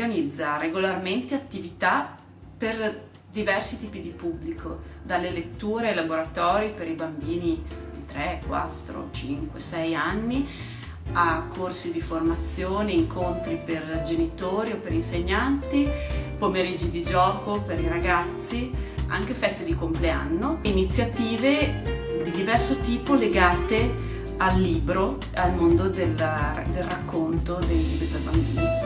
organizza regolarmente attività per diversi tipi di pubblico, dalle letture ai laboratori per i bambini di 3, 4, 5, 6 anni, a corsi di formazione, incontri per genitori o per insegnanti, pomeriggi di gioco per i ragazzi, anche feste di compleanno, iniziative di diverso tipo legate al libro, al mondo del, del racconto dei libri per bambini.